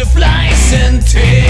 butterflies and tears.